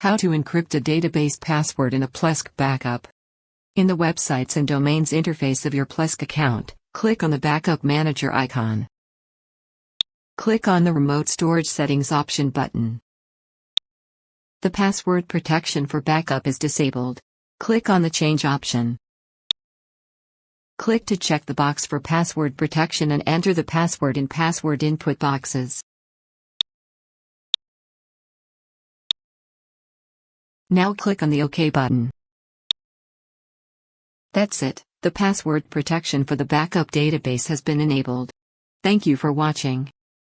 How to encrypt a database password in a Plesk backup. In the Websites and Domains interface of your Plesk account, click on the Backup Manager icon. Click on the Remote Storage Settings option button. The password protection for backup is disabled. Click on the Change option. Click to check the box for password protection and enter the password in password input boxes. Now click on the OK button. That's it, the password protection for the backup database has been enabled. Thank you for watching.